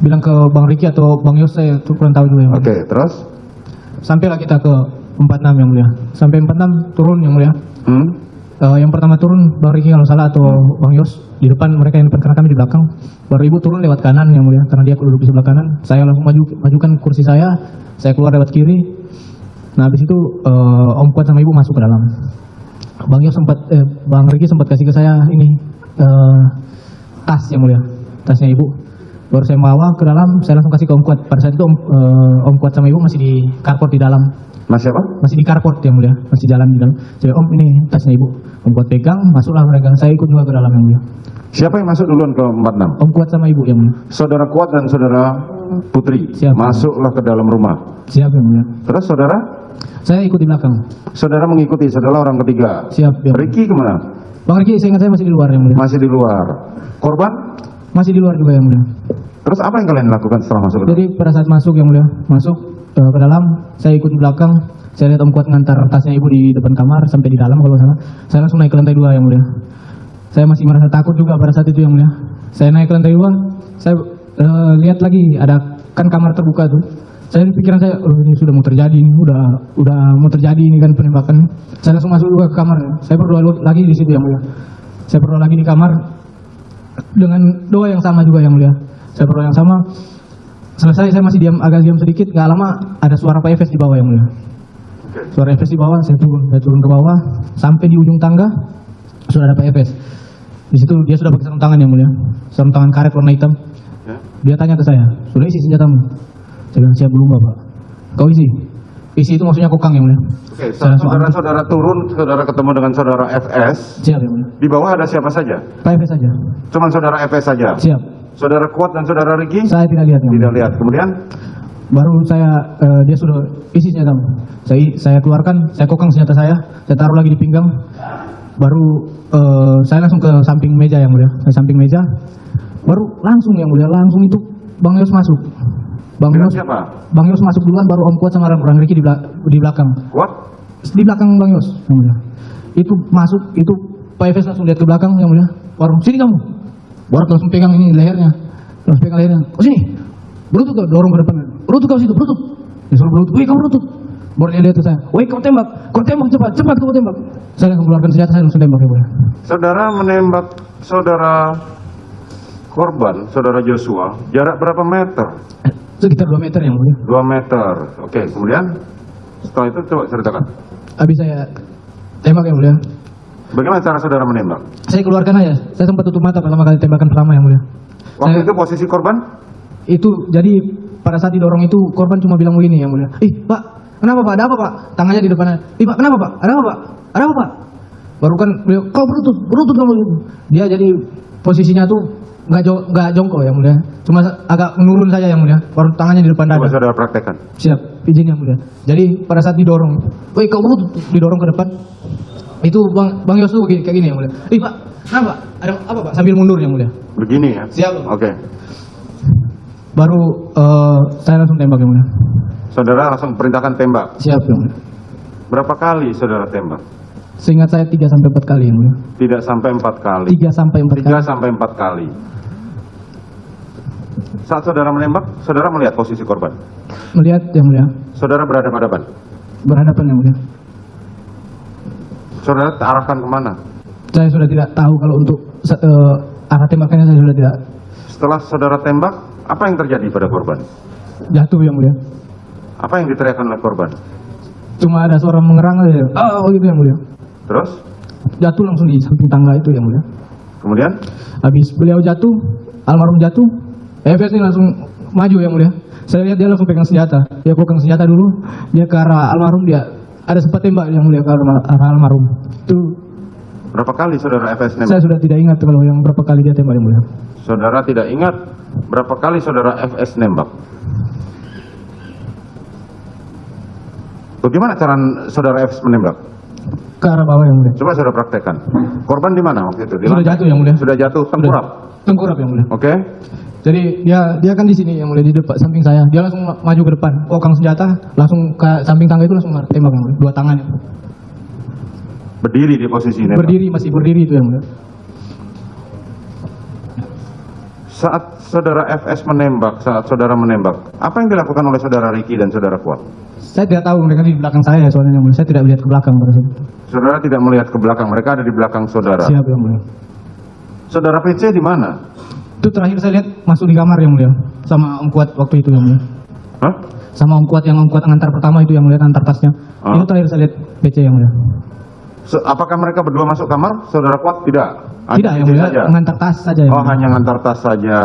bilang ke Bang Riki atau Bang Yos saya tuh kurang tahu juga yang. Oke, terus? Sampailah kita ke 46 yang mulia. Sampai 46 turun yang mulia. Hmm? Eh, yang pertama turun Bang Riki kalau salah atau Bang Yos di depan mereka yang depan karena kami di belakang. Baru ibu turun lewat kanan yang mulia karena dia duduk di sebelah kanan. Saya langsung maju majukan kursi saya, saya keluar lewat kiri. Nah habis itu eh, Om Kuat sama ibu masuk ke dalam. Bang Yos sempat eh, Bang Riki sempat kasih ke saya ini eh, tas yang mulia, tasnya ibu. Baru saya bawa ke dalam, saya langsung kasih ke Om Kuat. Pada saat itu Om, eh, Om Kuat sama ibu masih di carport di dalam Masih apa? masih di carport yang mulia, masih jalan di dalam. Saya om ini tasnya ibu, om kuat pegang, masuklah mereka. Saya ikut juga ke dalam yang mulia. Siapa yang masuk duluan ke 46? Om kuat sama ibu yang mulia. Saudara Kuat dan Saudara Putri Siap. masuklah ke dalam rumah. Siap yang mulia. Terus saudara? Saya ikut di belakang. Saudara mengikuti, saudara orang ketiga. Siap yang mulia. Ricky ke mana? Bang Riki, saya ingat saya masih di luar yang mulia. Masih di luar. Korban? Masih di luar juga yang mulia. Terus apa yang kalian lakukan setelah masuk? Jadi pada saat masuk yang mulia, masuk eh, ke dalam, saya ikut belakang. Saya lihat om kuat ngantar tasnya ibu di depan kamar sampai di dalam kalau salah. Saya langsung naik ke lantai dua yang mulia. Saya masih merasa takut juga pada saat itu yang mulia. Saya naik ke lantai dua, saya eh, lihat lagi ada kan kamar terbuka tuh. Saya pikiran saya, oh ini sudah mau terjadi, ini udah udah mau terjadi ini kan penembakan. Saya langsung masuk juga ke kamar. Saya berdoa lagi di situ yang mulia. Saya berdoa lagi di kamar dengan doa yang sama juga yang mulia. Saya berdoa yang sama. Selesai saya masih diam agak diam sedikit, nggak lama ada suara Pak Efes di bawah yang mulia. Suara Efes di bawah, saya turun, saya turun ke bawah sampai di ujung tangga sudah ada Pak Efes. Di situ dia sudah pakai sarung tangan yang mulia, sarung tangan karet warna hitam. Ya. Dia tanya ke saya, sudah isi senjatamu? Saya bilang siap belum bapak. Kau isi? Isi itu maksudnya kokang yang mulia. Oke, saudara-saudara turun, saudara ketemu dengan saudara FS. Siap yang mulia. Di bawah ada siapa saja? Pak Efes saja. Cuman saudara FS saja. Siap. Saudara Kuat dan saudara Ricky? Saya tidak lihat yang. Tidak lihat. Kemudian? Baru saya eh, dia sudah isi senjata saya saya keluarkan saya kokang senjata saya saya taruh lagi di pinggang. Baru eh, saya langsung ke samping meja yang mulia. Saya samping meja. Baru langsung yang mulia. Langsung itu bang Yos masuk. Bang Yos siapa? bang Yos masuk duluan baru Om Kuat sama Orang Riki di, di belakang. Kuat? di belakang bang Yos yang mulia. Itu masuk itu Pak Efes langsung lihat ke belakang yang mulia. Baru sini kamu baru langsung pegang ini lehernya. Langsung pegang lehernya. Oh sini. Berutut kau dorong ke depan. Berutut kau situ berutut. Dia suruh berutut. Wih kamu berutut. Baru dia lihat ke saya. Wih kau tembak. Kau tembak cepat cepat kau tembak. Saya langsung keluarkan senjata saya langsung tembak yang mulia Saudara menembak saudara korban, saudara Joshua, jarak berapa meter? Eh, sekitar 2 meter yang mulia 2 meter. Oke, kemudian? Setelah itu coba ceritakan. habis saya tembak yang mulia Bagaimana cara saudara menembak? saya keluarkan aja. Saya sempat tutup mata pertama kali tembakan pertama yang mulia. Waktu Saya- itu posisi korban? itu jadi pada saat didorong itu korban cuma bilang begini yang mulia. Ih pak kenapa pak? Ada apa pak? Tangannya di depannya. Ih pak kenapa pak? Ada apa pak? Ada apa pak? Baru kan beliau kau berutut berutut kamu. Dia jadi posisinya tuh nggak jo nggak jongkok yang mulia. Cuma agak menurun saja yang mulia. Baru tangannya di depan Coba dada saudara praktekkan. siap izin yang mulia. Jadi pada saat didorong woi kau berutut didorong ke depan itu bang bang Yos tuh kayak gini yang mulia ih pak kenapa ada apa pak sambil mundur yang mulia Begini ya? Siap. Oke. baru eh, saya langsung tembak yang mulia Saudara langsung perintahkan tembak. siap yang mulia Berapa kali saudara tembak? Seingat saya 3 sampai 4 kali yang mulia. Tidak sampai empat kali. 3 sampai 4 Tiga kali. sampai empat kali. Saat saudara menembak, saudara melihat posisi korban. Melihat yang mulia, Saudara berhadapan-hadapan. berhadapan yang mulia. Saudara arahkan ke mana? Saya sudah tidak tahu kalau untuk eh, arah tembakannya saya sudah tidak Setelah saudara tembak, apa yang terjadi pada korban? jatuh yang mulia. Apa yang diteriakkan oleh korban? Cuma ada suara mengerang aja. Oh gitu yang mulia. Terus, Jatuh langsung di samping tangga itu yang mulia. kemudian Habis beliau jatuh, almarhum jatuh, Efes ini langsung maju yang mulia. Saya lihat dia langsung pegang senjata. Dia pegang senjata dulu, dia ke arah almarhum dia ada sempat tembak yang mulia ke arah arah almarhum. Itu berapa kali saudara FS nembak? saya sudah tidak ingat kalau yang berapa kali dia tembak yang mulia. Saudara tidak ingat berapa kali saudara FS nembak? Bagaimana cara saudara FS menembak? Ke arah bawah yang mulia. Coba saudara praktekkan. Korban di mana waktu itu? Di Sudah lantai? jatuh yang mulia. Sudah jatuh, tengkurap. Tengkurap yang mulia. Oke. Jadi dia dia kan di sini yang mulia di depan samping saya. Dia langsung ma- maju ke depan, kokang senjata, langsung ke samping tangga itu langsung tembak yang mulia. Dua tangannya. Berdiri di posisi nembak. Berdiri masih berdiri itu yang mulia. saat saudara FS menembak, saat saudara menembak, apa yang dilakukan oleh saudara Ricky dan saudara Kuat? Saya tidak tahu mereka di belakang saya soalnya yang mulia. Saya tidak melihat ke belakang pada saat itu. Saudara tidak melihat ke belakang, mereka ada di belakang saudara. Siap yang mulia. Saudara PC di mana? Itu terakhir saya lihat masuk di kamar yang mulia. Sama Om Kuat waktu itu yang mulia. Hah? Sama Om Kuat yang Om Kuat ngantar pertama itu yang mulia ngantar tasnya. Ah. Itu terakhir saya lihat PC yang mulia. Se- apakah mereka berdua masuk kamar? Saudara Kuat tidak? Hanya Tidak yang mulia saja? ngantar tas saja yang Oh, mulia. hanya ngantar tas saja.